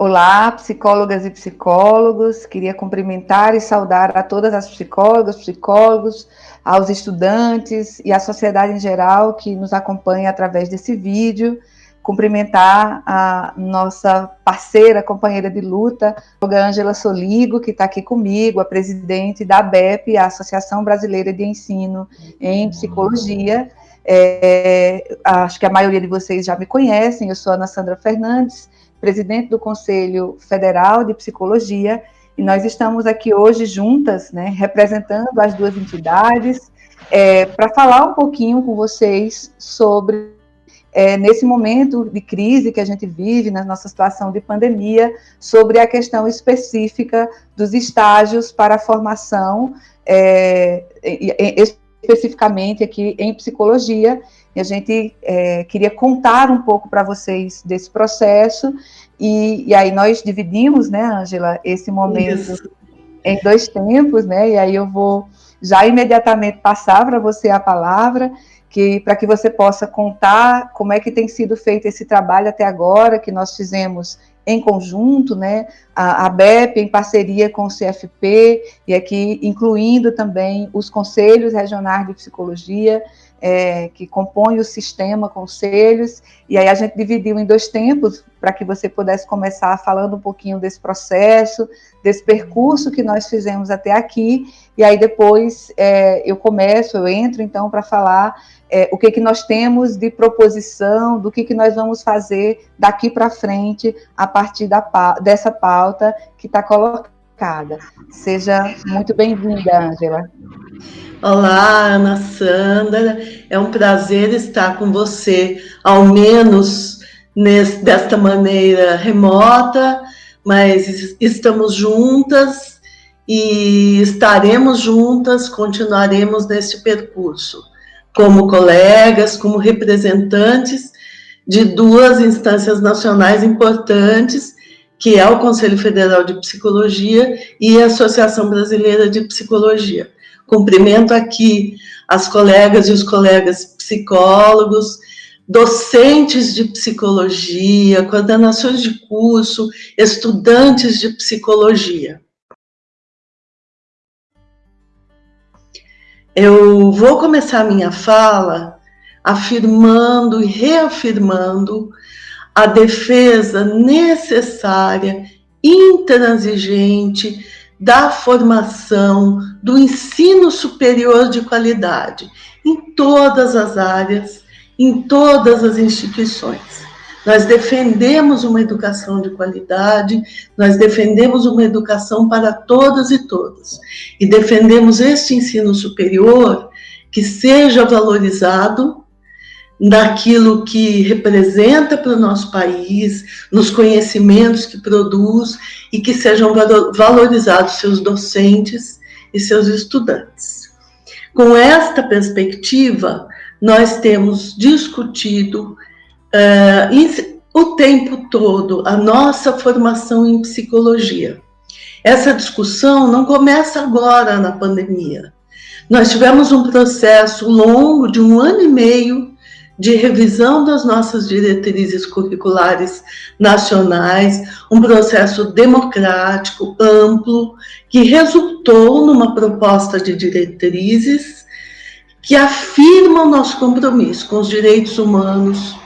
Olá, psicólogas e psicólogos. Queria cumprimentar e saudar a todas as psicólogas, psicólogos, aos estudantes e à sociedade em geral que nos acompanha através desse vídeo. Cumprimentar a nossa parceira, companheira de luta, a Ângela Soligo, que está aqui comigo, a presidente da ABEP, a Associação Brasileira de Ensino em Psicologia. É, acho que a maioria de vocês já me conhecem, eu sou Ana Sandra Fernandes, presidente do Conselho Federal de Psicologia, e nós estamos aqui hoje juntas, né, representando as duas entidades, é, para falar um pouquinho com vocês sobre, é, nesse momento de crise que a gente vive, na nossa situação de pandemia, sobre a questão específica dos estágios para a formação, é, especificamente aqui em psicologia, e a gente é, queria contar um pouco para vocês desse processo, e, e, aí nós dividimos, né, Ângela, esse momento Isso. em dois tempos, né, e aí eu vou já imediatamente passar para você a palavra, que para que você possa contar como é que tem sido feito esse trabalho até agora, que nós fizemos em conjunto, né, a, a BEP em parceria com o CFP, e aqui incluindo também os conselhos regionais de psicologia, é, que compõe o sistema conselhos, e aí a gente dividiu em dois tempos, para que você pudesse começar falando um pouquinho desse processo, desse percurso que nós fizemos até aqui, e aí depois é, eu começo, eu entro então para falar é, o que, que nós temos de proposição, do que, que nós vamos fazer daqui para frente, a partir da, dessa pauta que está colocada. Seja muito bem-vinda, Ângela. Olá, Ana Sandra. É um prazer estar com você, ao menos nesse, desta maneira remota, mas estamos juntas e estaremos juntas, continuaremos nesse percurso, como colegas, como representantes de duas instâncias nacionais importantes, que é o Conselho Federal de Psicologia e a Associação Brasileira de Psicologia. Cumprimento aqui as colegas e os colegas psicólogos, docentes de psicologia, coordenações de curso, estudantes de psicologia. Eu vou começar minha fala afirmando e reafirmando a defesa necessária, intransigente, da formação, do ensino superior de qualidade, em todas as áreas, em todas as instituições. Nós defendemos uma educação de qualidade, nós defendemos uma educação para todas e todos. E defendemos este ensino superior que seja valorizado naquilo que representa para o nosso país, nos conhecimentos que produz e que sejam valorizados seus docentes e seus estudantes. Com esta perspectiva, nós temos discutido uh, o tempo todo a nossa formação em psicologia. Essa discussão não começa agora na pandemia. Nós tivemos um processo longo de um ano e meio de revisão das nossas diretrizes curriculares nacionais, um processo democrático, amplo, que resultou numa proposta de diretrizes que afirma o nosso compromisso com os direitos humanos,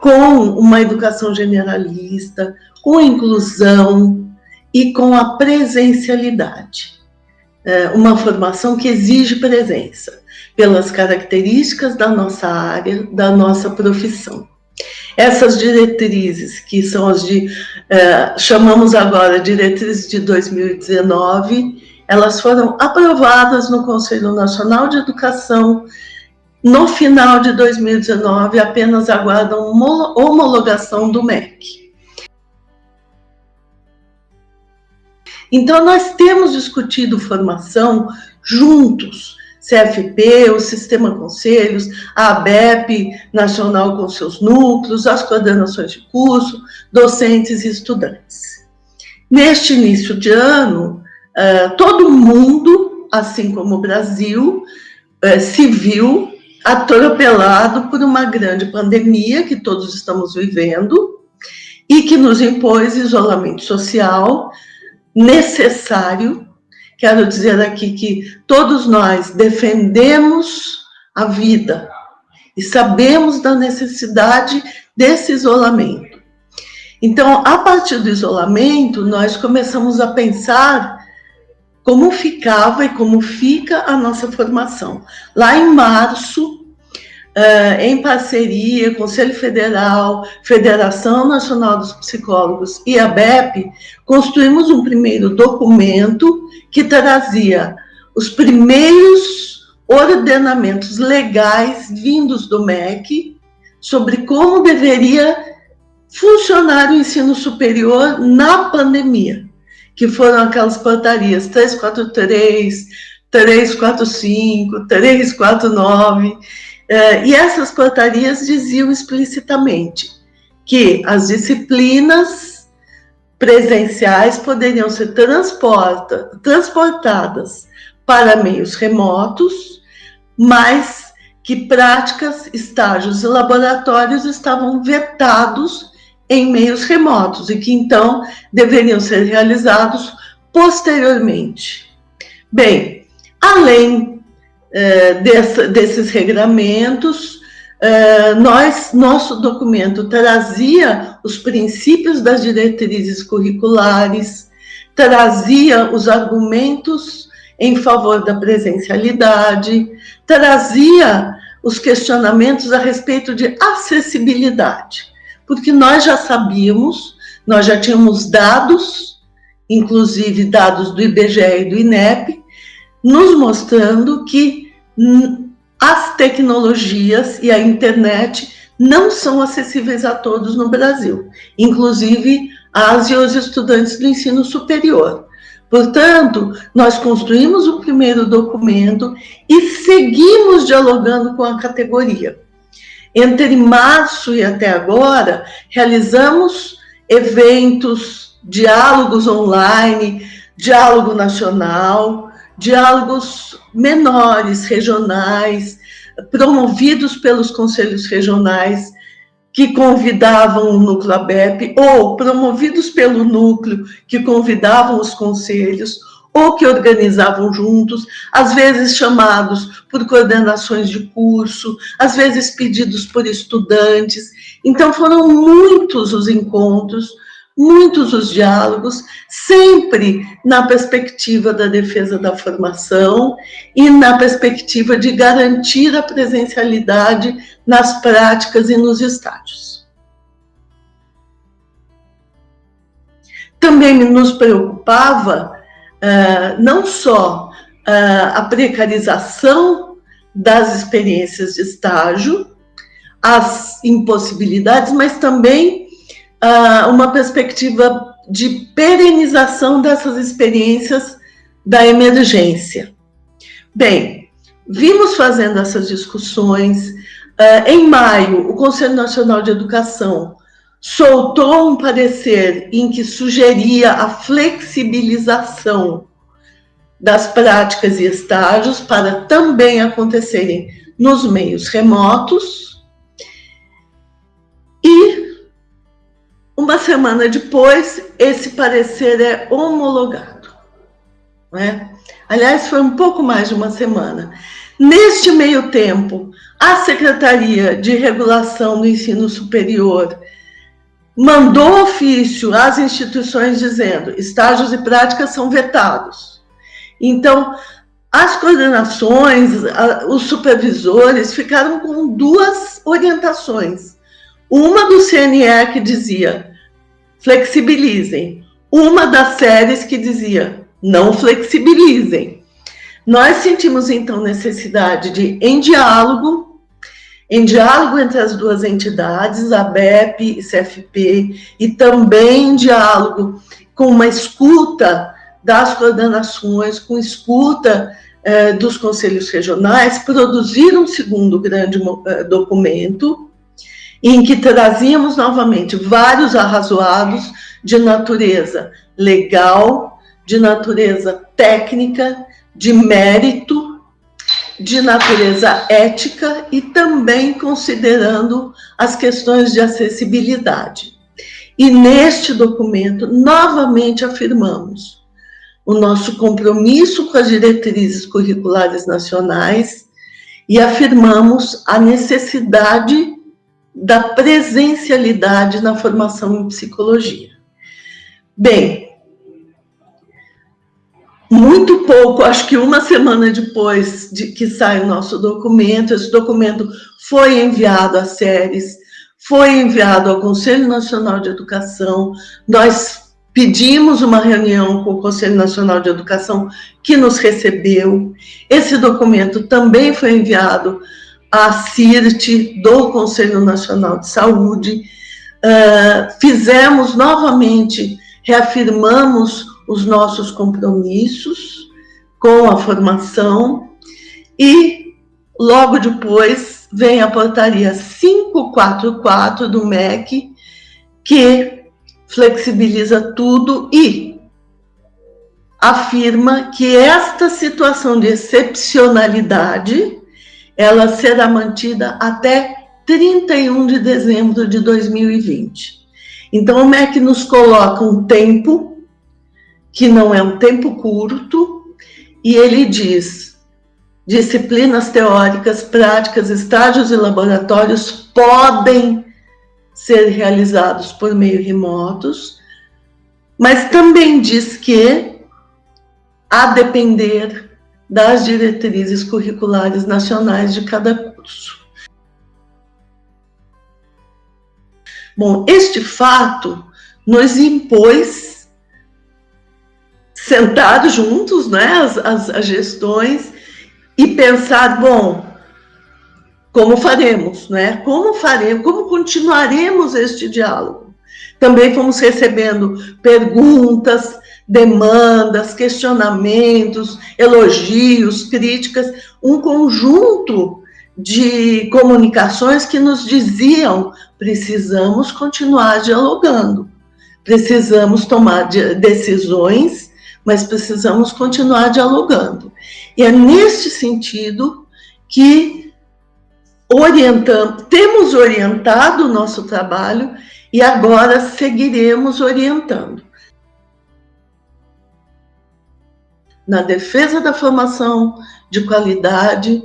com uma educação generalista, com inclusão e com a presencialidade. É uma formação que exige presença pelas características da nossa área, da nossa profissão. Essas diretrizes, que são as de, eh, chamamos agora diretrizes de 2019, elas foram aprovadas no Conselho Nacional de Educação no final de 2019, apenas aguardam homologação do MEC. Então, nós temos discutido formação juntos, CFP, o Sistema Conselhos, a ABEP Nacional com seus núcleos, as coordenações de curso, docentes e estudantes. Neste início de ano, eh, todo mundo, assim como o Brasil, eh, se viu atropelado por uma grande pandemia que todos estamos vivendo, e que nos impôs isolamento social necessário. Quero dizer aqui que todos nós defendemos a vida e sabemos da necessidade desse isolamento. Então, a partir do isolamento, nós começamos a pensar como ficava e como fica a nossa formação. Lá em março, Uh, em parceria, Conselho Federal, Federação Nacional dos Psicólogos e a BEP, construímos um primeiro documento que trazia os primeiros ordenamentos legais vindos do MEC sobre como deveria funcionar o ensino superior na pandemia, que foram aquelas portarias 343, 345, 349, é, e essas portarias diziam explicitamente que as disciplinas presenciais poderiam ser transporta, transportadas para meios remotos, mas que práticas, estágios e laboratórios estavam vetados em meios remotos e que então deveriam ser realizados posteriormente. Bem, além é, dessa, desses regramentos, é, nós, nosso documento trazia os princípios das diretrizes curriculares, trazia os argumentos em favor da presencialidade, trazia os questionamentos a respeito de acessibilidade, porque nós já sabíamos, nós já tínhamos dados, inclusive dados do IBGE e do INEP, nos mostrando que as tecnologias e a internet não são acessíveis a todos no Brasil, inclusive as e os estudantes do ensino superior. Portanto, nós construímos o primeiro documento e seguimos dialogando com a categoria. Entre março e até agora, realizamos eventos, diálogos online, diálogo nacional, diálogos menores, regionais, promovidos pelos conselhos regionais, que convidavam o núcleo ABEP, ou promovidos pelo núcleo, que convidavam os conselhos, ou que organizavam juntos, às vezes chamados por coordenações de curso, às vezes pedidos por estudantes. Então, foram muitos os encontros muitos os diálogos, sempre na perspectiva da defesa da formação e na perspectiva de garantir a presencialidade nas práticas e nos estágios. Também nos preocupava uh, não só uh, a precarização das experiências de estágio, as impossibilidades, mas também uh, uma perspectiva de perenização dessas experiências da emergência. Bem, vimos fazendo essas discussões. Uh, em maio, o Conselho Nacional de Educação soltou um parecer em que sugeria a flexibilização das práticas e estágios para também acontecerem nos meios remotos. Uma semana depois, esse parecer é homologado. Né? Aliás, foi um pouco mais de uma semana. Neste meio tempo, a Secretaria de Regulação do Ensino Superior mandou ofício às instituições dizendo estágios e práticas são vetados. Então, as coordenações, os supervisores ficaram com duas orientações. Uma do CNE que dizia flexibilizem. Uma das séries que dizia, não flexibilizem. Nós sentimos, então, necessidade de, em diálogo, em diálogo entre as duas entidades, a BEP e CFP, e também em diálogo com uma escuta das coordenações, com escuta eh, dos conselhos regionais, produzir um segundo grande eh, documento, em que trazíamos novamente vários arrazoados de natureza legal, de natureza técnica, de mérito, de natureza ética e também considerando as questões de acessibilidade. E neste documento, novamente afirmamos o nosso compromisso com as diretrizes curriculares nacionais e afirmamos a necessidade da presencialidade na formação em psicologia. Bem, muito pouco, acho que uma semana depois de que sai o nosso documento, esse documento foi enviado às séries, foi enviado ao Conselho Nacional de Educação, nós pedimos uma reunião com o Conselho Nacional de Educação, que nos recebeu, esse documento também foi enviado à CIRT do Conselho Nacional de Saúde, uh, fizemos novamente, reafirmamos os nossos compromissos com a formação e logo depois vem a portaria 544 do MEC, que flexibiliza tudo e afirma que esta situação de excepcionalidade ela será mantida até 31 de dezembro de 2020. Então, o MEC nos coloca um tempo que não é um tempo curto, e ele diz: disciplinas teóricas, práticas, estágios e laboratórios podem ser realizados por meio remotos, mas também diz que, a depender das diretrizes curriculares nacionais de cada curso. Bom, este fato nos impôs sentar juntos, né, as, as, as gestões, e pensar, bom, como faremos, né? Como faremos, como continuaremos este diálogo? Também fomos recebendo perguntas, demandas, questionamentos, elogios, críticas, um conjunto de comunicações que nos diziam precisamos continuar dialogando, precisamos tomar decisões mas precisamos continuar dialogando. E é neste sentido que orientamos, temos orientado o nosso trabalho e agora seguiremos orientando. Na defesa da formação de qualidade,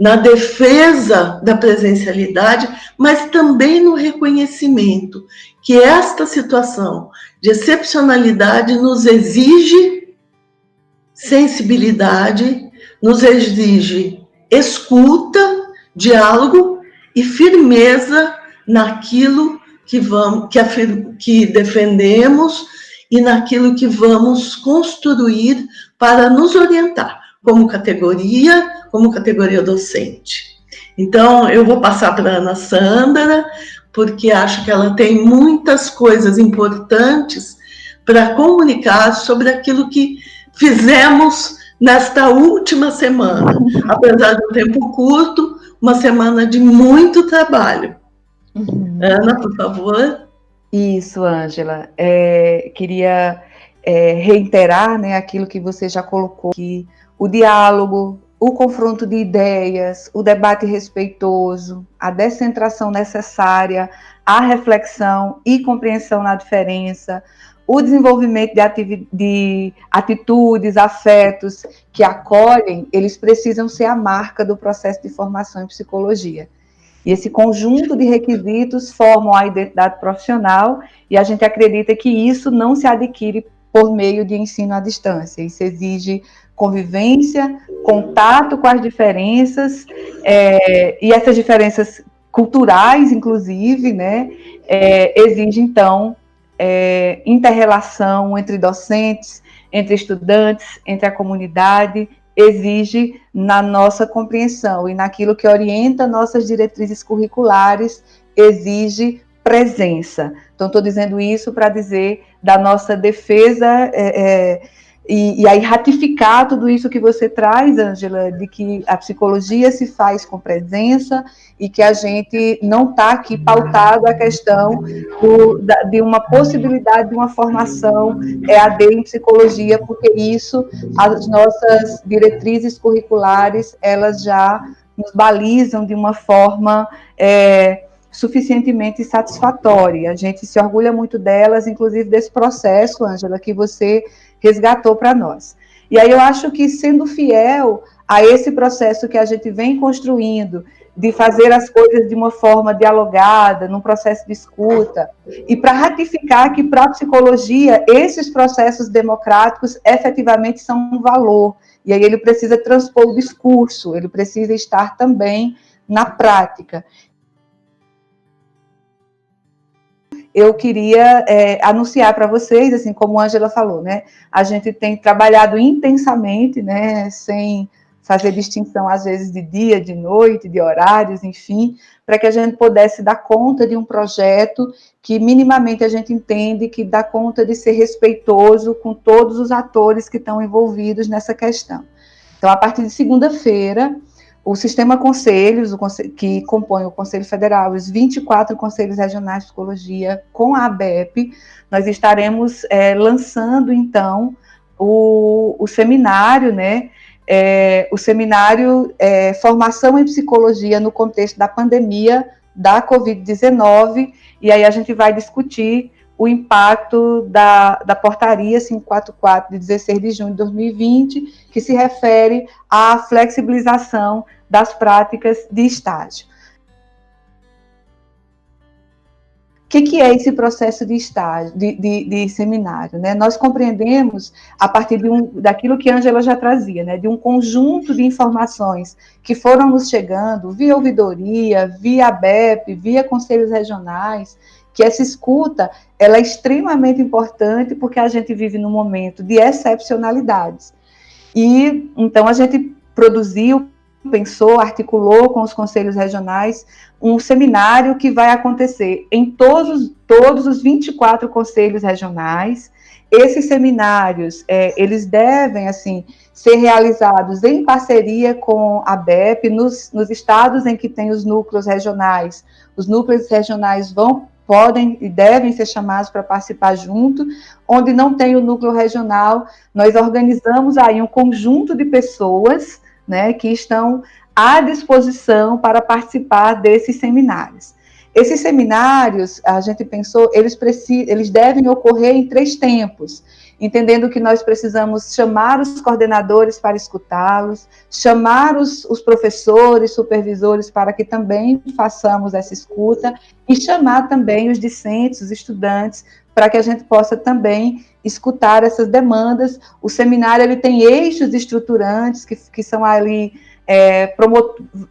na defesa da presencialidade, mas também no reconhecimento que esta situação de excepcionalidade nos exige sensibilidade, nos exige escuta, diálogo e firmeza naquilo que vamos que, que defendemos e naquilo que vamos construir para nos orientar como categoria, como categoria docente. Então, eu vou passar para a Ana Sandra, porque acho que ela tem muitas coisas importantes para comunicar sobre aquilo que fizemos nesta última semana. Apesar de um tempo curto, uma semana de muito trabalho. Uhum. Ana, por favor. Isso, Ângela. É, queria é, reiterar né, aquilo que você já colocou, que o diálogo, o confronto de ideias, o debate respeitoso, a descentração necessária, a reflexão e compreensão na diferença, o desenvolvimento de, de, atitudes, afetos que acolhem, eles precisam ser a marca do processo de formação em psicologia. E esse conjunto de requisitos formam a identidade profissional e a gente acredita que isso não se adquire por meio de ensino à distância. Isso exige convivência, contato com as diferenças, é, e essas diferenças culturais, inclusive, né, é, exige, então, é, interrelação entre docentes, entre estudantes, entre a comunidade, exige na nossa compreensão e naquilo que orienta nossas diretrizes curriculares, exige presença. Então, estou dizendo isso para dizer da nossa defesa é, é, e, e, aí ratificar tudo isso que você traz, Angela, de que a psicologia se faz com presença e que a gente não está aqui pautado a questão do, da, de uma possibilidade de uma formação EAD em psicologia, porque isso, as nossas diretrizes curriculares, elas já nos balizam de uma forma é, suficientemente satisfatória. A gente se orgulha muito delas, inclusive desse processo, Ângela, que você resgatou para nós. E aí eu acho que sendo fiel a esse processo que a gente vem construindo, de fazer as coisas de uma forma dialogada, num processo de escuta, e para ratificar que para a psicologia esses processos democráticos efetivamente são um valor, e aí ele precisa transpor o discurso, ele precisa estar também na prática. Eu queria é, anunciar para vocês, assim como a Angela falou, né? A gente tem trabalhado intensamente, né? Sem fazer distinção, às vezes, de dia, de noite, de horários, enfim, para que a gente pudesse dar conta de um projeto que minimamente a gente entende que dá conta de ser respeitoso com todos os atores que estão envolvidos nessa questão. Então, a partir de segunda-feira, o sistema conselhos, conselho, que compõe o Conselho Federal, os 24 conselhos regionais de psicologia com a ABEP, nós estaremos é, lançando, então, o, o seminário, né, é, o seminário é, Formação em Psicologia no contexto da pandemia da Covid-19, e aí a gente vai discutir o impacto da, da portaria 544 de 16 de junho de 2020, que se refere à flexibilização das práticas de estágio. O que, que, é esse processo de estágio, de, de, de seminário? Né? Nós compreendemos, a partir de um, daquilo que a Angela já trazia, né? de um conjunto de informações que foram nos chegando via ouvidoria, via BEP, via conselhos regionais, que essa escuta ela é extremamente importante porque a gente vive num momento de excepcionalidades. E então a gente produziu, pensou, articulou com os conselhos regionais um seminário que vai acontecer em todos, todos os 24 conselhos regionais. Esses seminários, é, eles devem, assim, ser realizados em parceria com a BEP, nos, nos estados em que tem os núcleos regionais. Os núcleos regionais vão podem e devem ser chamados para participar junto, onde não tem o núcleo regional, nós organizamos aí um conjunto de pessoas, né, que estão à disposição para participar desses seminários. Esses seminários, a gente pensou, eles, precisam, eles devem ocorrer em três tempos entendendo que nós precisamos chamar os coordenadores para escutá-los, chamar os, os, professores, supervisores para que também façamos essa escuta e chamar também os discentes, os estudantes, para que a gente possa também escutar essas demandas. O seminário ele tem eixos estruturantes que, que são ali é,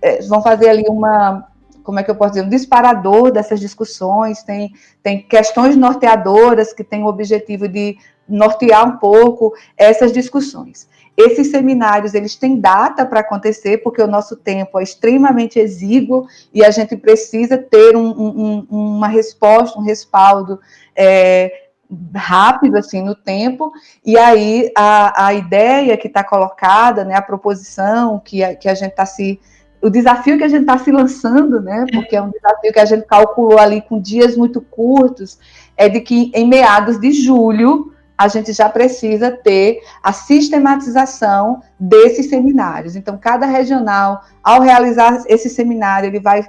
é, vão fazer ali uma como é que eu posso dizer, um disparador dessas discussões, tem, tem questões norteadoras que têm o objetivo de nortear um pouco essas discussões. Esses seminários, eles têm data para acontecer, porque o nosso tempo é extremamente exíguo e a gente precisa ter um, um, uma resposta, um respaldo é, rápido, assim, no tempo, e aí a, a ideia que está colocada, né, a proposição que a, que a gente está se o desafio que a gente está se lançando, né, porque é um desafio que a gente calculou ali com dias muito curtos, é de que em meados de julho a gente já precisa ter a sistematização desses seminários. Então, cada regional, ao realizar esse seminário, ele vai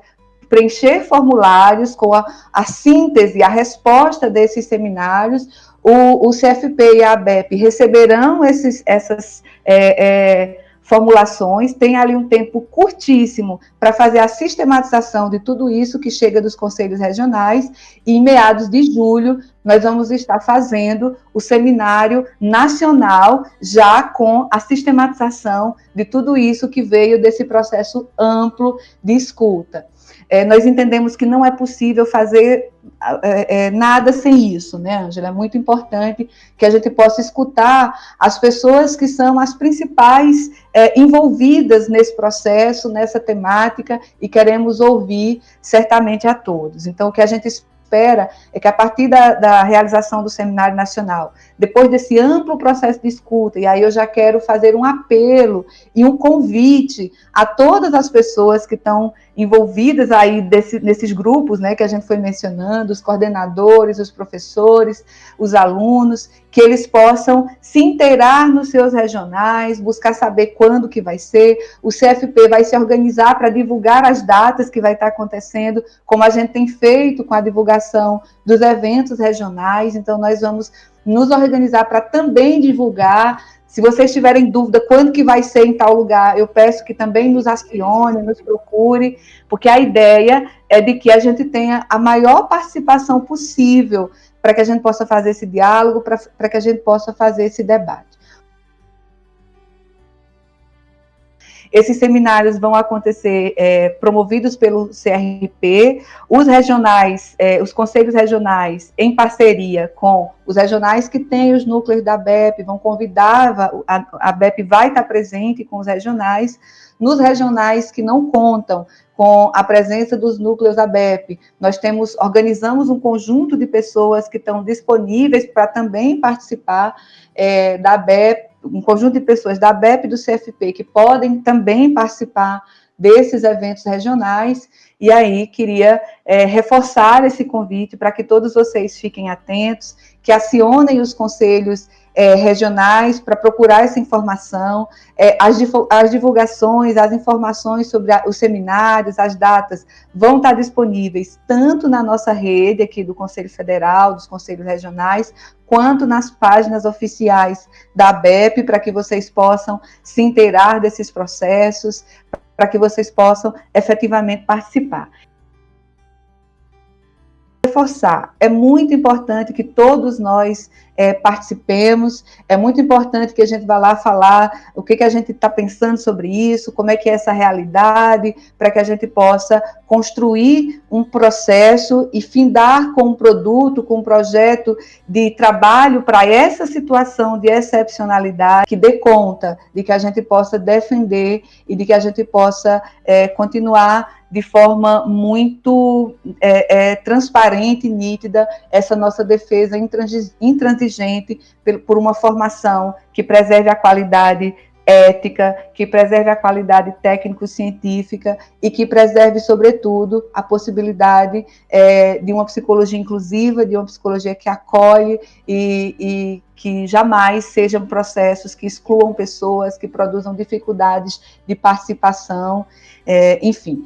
preencher formulários com a, a síntese, a resposta desses seminários. O, o CFP e a ABEP receberão esses, essas é, é, formulações, tem ali um tempo curtíssimo para fazer a sistematização de tudo isso que chega dos conselhos regionais, e em meados de julho nós vamos estar fazendo o seminário nacional, já com a sistematização de tudo isso que veio desse processo amplo de escuta. É, nós entendemos que não é possível fazer é, é, nada sem isso, né, Angela? É muito importante que a gente possa escutar as pessoas que são as principais é, envolvidas nesse processo, nessa temática, e queremos ouvir certamente a todos. Então, o que a gente espera é que a partir da, da, realização do Seminário Nacional, depois desse amplo processo de escuta, e aí eu já quero fazer um apelo e um convite a todas as pessoas que estão envolvidas aí desse, nesses grupos, né, que a gente foi mencionando, os coordenadores, os professores, os alunos, que eles possam se inteirar nos seus regionais, buscar saber quando que vai ser, o CFP vai se organizar para divulgar as datas que vai estar acontecendo, como a gente tem feito com a divulgação dos eventos regionais, então nós vamos nos organizar para também divulgar se vocês tiverem dúvida quando que vai ser em tal lugar, eu peço que também nos acione, nos procure, porque a ideia é de que a gente tenha a maior participação possível para que a gente possa fazer esse diálogo, para que a gente possa fazer esse debate. Esses seminários vão acontecer é, promovidos pelo CRP, os regionais, é, os conselhos regionais, em parceria com os regionais que têm os núcleos da BEP, vão convidar, a, a BEP vai estar presente com os regionais, nos regionais que não contam com a presença dos núcleos da BEP, nós temos, organizamos um conjunto de pessoas que estão disponíveis para também participar é, da BEP, um conjunto de pessoas da BEP e do CFP que podem também participar desses eventos regionais, e aí queria é, reforçar esse convite para que todos vocês fiquem atentos, que acionem os conselhos é, regionais para procurar essa informação, é, as, as, divulgações, as informações sobre a, os seminários, as datas, vão estar disponíveis tanto na nossa rede aqui do Conselho Federal, dos Conselhos Regionais, quanto nas páginas oficiais da ABEP, para que vocês possam se inteirar desses processos, para que vocês possam efetivamente participar. Reforçar, é muito importante que todos nós é, participemos, é muito importante que a gente vá lá falar o que, que a gente está pensando sobre isso, como é que é essa realidade, para que a gente possa construir um processo e findar com um produto, com um projeto de trabalho para essa situação de excepcionalidade, que dê conta de que a gente possa defender e de que a gente possa é, continuar de forma muito é, é, transparente e nítida essa nossa defesa intransigente por uma formação que preserve a qualidade ética, que preserve a qualidade técnico-científica e que preserve, sobretudo, a possibilidade é, de uma psicologia inclusiva, de uma psicologia que acolhe e, e que jamais sejam processos que excluam pessoas, que produzam dificuldades de participação, é, enfim.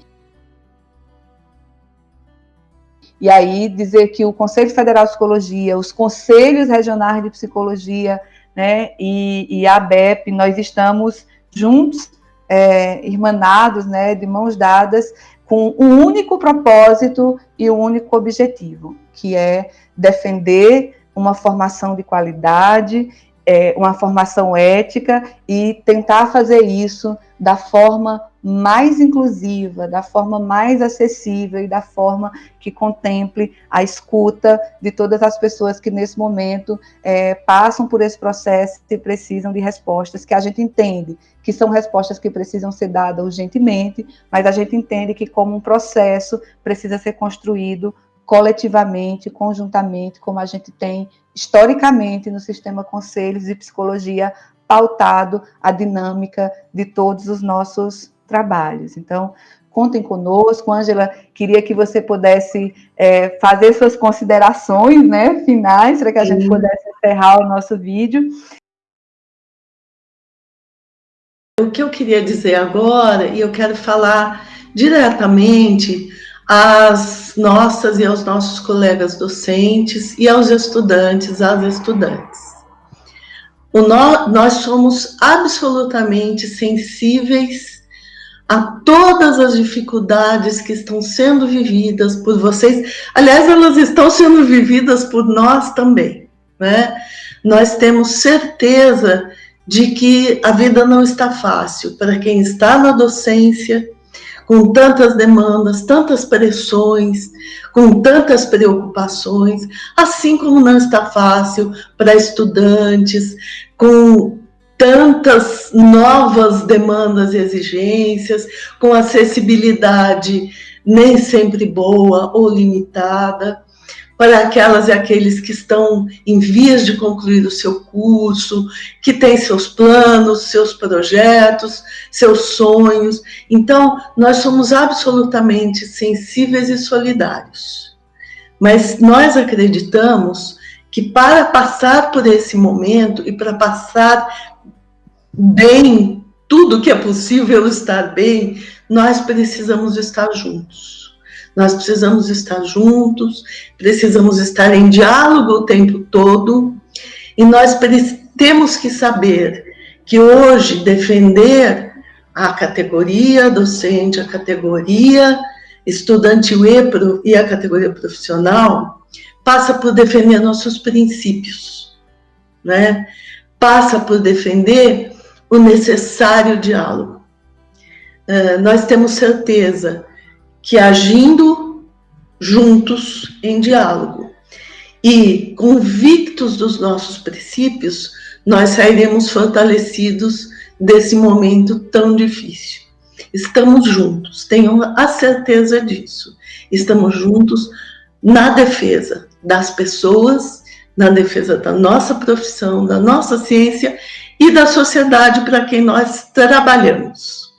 E aí dizer que o Conselho Federal de Psicologia, os conselhos regionais de psicologia, né, e, e a ABEP, nós estamos juntos, é, irmanados, né, de mãos dadas, com um único propósito e um único objetivo, que é defender uma formação de qualidade, é, uma formação ética e tentar fazer isso da forma mais inclusiva, da forma mais acessível e da forma que contemple a escuta de todas as pessoas que nesse momento é, passam por esse processo e precisam de respostas que a gente entende que são respostas que precisam ser dadas urgentemente, mas a gente entende que como um processo precisa ser construído coletivamente, conjuntamente, como a gente tem historicamente no sistema conselhos de psicologia pautado a dinâmica de todos os nossos trabalhos. Então, contem conosco. Ângela, queria que você pudesse é, fazer suas considerações né, finais, para que a Sim. gente pudesse encerrar o nosso vídeo. O que eu queria dizer agora, e eu quero falar diretamente às nossas e aos nossos colegas docentes e aos estudantes, às estudantes. No, nós somos absolutamente sensíveis a todas as dificuldades que estão sendo vividas por vocês. Aliás, elas estão sendo vividas por nós também, né? Nós temos certeza de que a vida não está fácil para quem está na docência, com tantas demandas, tantas pressões, com tantas preocupações, assim como não está fácil para estudantes, com tantas novas demandas e exigências, com acessibilidade nem sempre boa ou limitada, para aquelas e aqueles que estão em vias de concluir o seu curso, que têm seus planos, seus projetos, seus sonhos. Então, nós somos absolutamente sensíveis e solidários. Mas nós acreditamos que para passar por esse momento e para passar bem, tudo que é possível estar bem, nós precisamos estar juntos nós precisamos estar juntos, precisamos estar em diálogo o tempo todo, e nós temos que saber que hoje defender a categoria docente, a categoria estudantil e a categoria profissional passa por defender nossos princípios, né? passa por defender o necessário diálogo. Uh, nós temos certeza que agindo juntos em diálogo e convictos dos nossos princípios, nós sairemos fortalecidos desse momento tão difícil. Estamos juntos, tenham a certeza disso. Estamos juntos na defesa das pessoas, na defesa da nossa profissão, da nossa ciência e da sociedade para quem nós trabalhamos.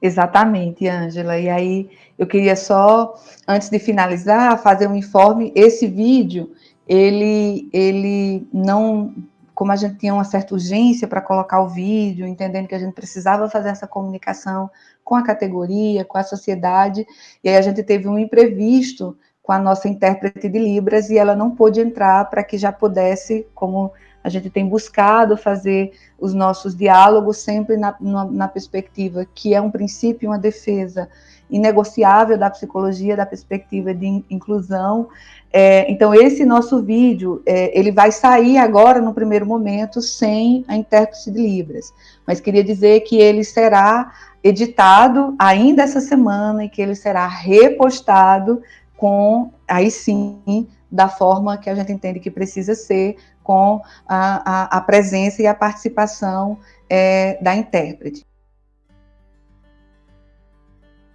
Exatamente, Ângela. E aí eu queria só, antes de finalizar, fazer um informe. Esse vídeo, ele, ele não, como a gente tinha uma certa urgência para colocar o vídeo, entendendo que a gente precisava fazer essa comunicação com a categoria, com a sociedade, e aí a gente teve um imprevisto com a nossa intérprete de Libras e ela não pôde entrar para que já pudesse, como a gente tem buscado fazer os nossos diálogos sempre na, na, na, perspectiva que é um princípio, uma defesa inegociável da psicologia, da perspectiva de inclusão. É, então, esse nosso vídeo, é, ele vai sair agora, no primeiro momento, sem a intérprete de Libras, mas queria dizer que ele será editado ainda essa semana e que ele será repostado com, aí sim, da forma que a gente entende que precisa ser, com a, a, a presença e a participação é, da intérprete.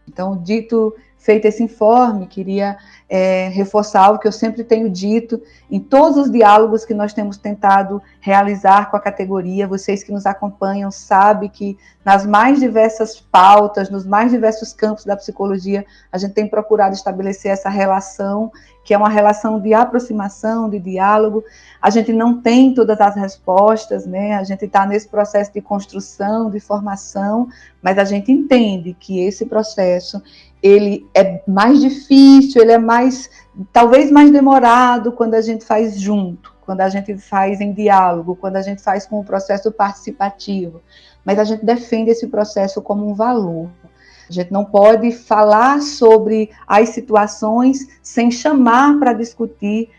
Então, dito feito esse informe, queria é, reforçar o que eu sempre tenho dito em todos os diálogos que nós temos tentado realizar com a categoria. Vocês que nos acompanham sabem que nas mais diversas pautas, nos mais diversos campos da psicologia, a gente tem procurado estabelecer essa relação, que é uma relação de aproximação, de diálogo. A gente não tem todas as respostas, né? A gente está nesse processo de construção, de formação, mas a gente entende que esse processo ele é mais difícil, ele é mais, talvez mais demorado quando a gente faz junto, quando a gente faz em diálogo, quando a gente faz com o processo participativo. Mas a gente defende esse processo como um valor. A gente não pode falar sobre as situações sem chamar para discutir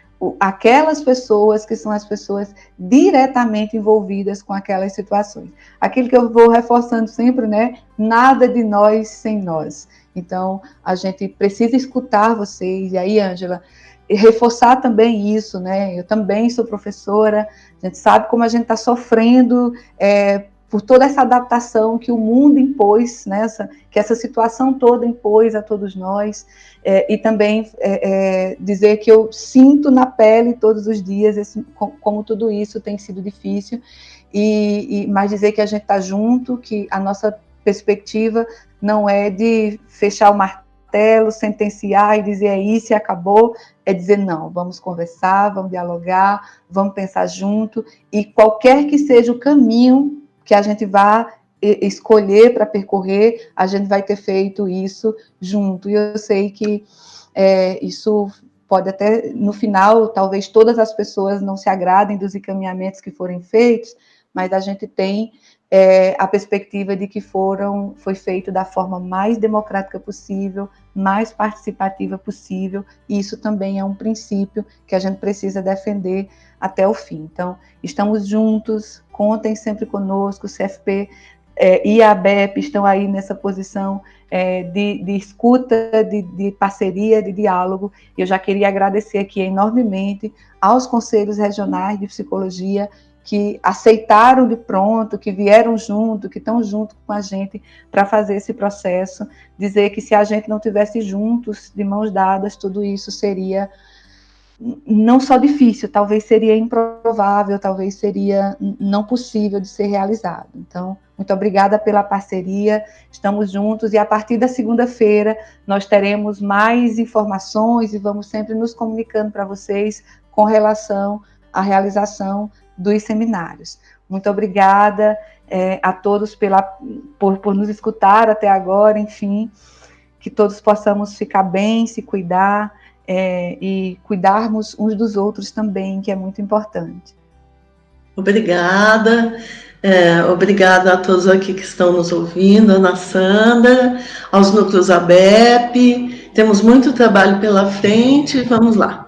aquelas pessoas que são as pessoas diretamente envolvidas com aquelas situações. Aquilo que eu vou reforçando sempre, né? Nada de nós sem nós. Então, a gente precisa escutar vocês. E aí, Ângela, reforçar também isso, né? Eu também sou professora, a gente sabe como a gente está sofrendo é, por toda essa adaptação que o mundo impôs, né? que essa situação toda impôs a todos nós, é, e também é, é dizer que eu sinto na pele todos os dias esse, como tudo isso tem sido difícil, e, e mas dizer que a gente está junto, que a nossa perspectiva não é de fechar o martelo, sentenciar e dizer é isso e acabou, é dizer não, vamos conversar, vamos dialogar, vamos pensar junto, e qualquer que seja o caminho que a gente vá escolher para percorrer, a gente vai ter feito isso junto, e eu sei que é, isso pode até, no final, talvez todas as pessoas não se agradem dos encaminhamentos que forem feitos, mas a gente tem é, a perspectiva de que foram, foi feito da forma mais democrática possível, mais participativa possível, e isso também é um princípio que a gente precisa defender até o fim. Então, estamos juntos, contem sempre conosco, o CFP é, e a ABEP estão aí nessa posição é, de, de, escuta, de, de, parceria, de diálogo. Eu já queria agradecer aqui enormemente aos conselhos regionais de psicologia que aceitaram de pronto, que vieram junto, que estão junto com a gente para fazer esse processo, dizer que se a gente não tivesse juntos, de mãos dadas, tudo isso seria não só difícil, talvez seria improvável, talvez seria não possível de ser realizado. Então, muito obrigada pela parceria, estamos juntos e a partir da segunda-feira nós teremos mais informações e vamos sempre nos comunicando para vocês com relação à realização dos seminários. Muito obrigada é, a todos pela, por, por nos escutar até agora, enfim, que todos possamos ficar bem, se cuidar é, e cuidarmos uns dos outros também, que é muito importante. Obrigada. É, obrigada a todos aqui que estão nos ouvindo, Ana Sandra, aos núcleos ABEP. Temos muito trabalho pela frente, vamos lá.